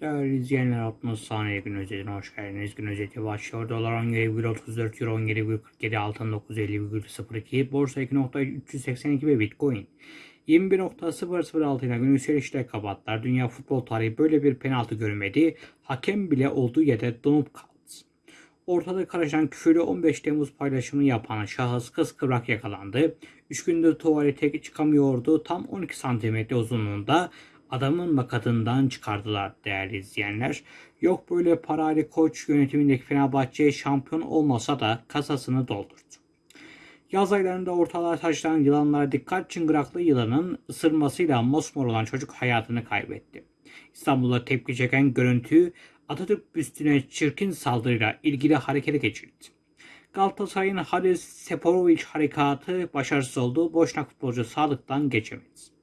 Değerli izleyenler 60 saniye gün özetine hoş geldiniz. Gün özeti başlıyor. Dolar 17,34 euro 17,47 altın 950,02 borsa 2.382 ve bitcoin 21.006 ile gün yükselişle kapattılar. Dünya futbol tarihi böyle bir penaltı görmedi. Hakem bile olduğu yerde donup kaldı. Ortada karışan küfürlü 15 Temmuz paylaşımını yapan şahıs kıskıvrak yakalandı. 3 gündür tuvalete çıkamıyordu. Tam 12 santimetre uzunluğunda adamın makatından çıkardılar değerli izleyenler. Yok böyle parayla koç yönetimindeki Fenerbahçe şampiyon olmasa da kasasını doldurdu. Yaz aylarında ortalığa taşınan yılanlara dikkat çıngıraklı yılanın ısırmasıyla mosmor olan çocuk hayatını kaybetti. İstanbul'da tepki çeken görüntü Atatürk büstüne çirkin saldırıyla ilgili harekete geçildi. Galatasaray'ın Haris Seporovic harekatı başarısız oldu. Boşnak futbolcu sağlıktan geçemedi.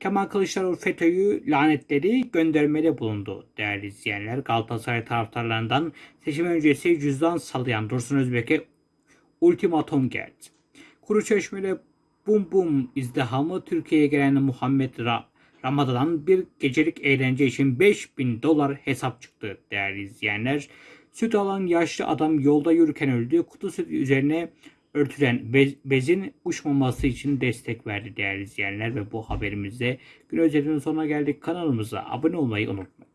Kemal Kılıçdaroğlu FETÖ'yü lanetledi, göndermede bulundu değerli izleyenler. Galatasaray taraftarlarından seçim öncesi cüzdan sallayan Dursun Özbek'e ultimatum geldi. Kuruçeşme'de bum bum izdihamı Türkiye'ye gelen Muhammed Ra Ramazan'dan bir gecelik eğlence için 5000 dolar hesap çıktı değerli izleyenler. Süt alan yaşlı adam yolda yürürken öldü. Kutu süt üzerine örtülen bez- bezin uçmaması için destek verdi değerli izleyenler ve bu haberimizde gün özetinin sonuna geldik. Kanalımıza abone olmayı unutmayın.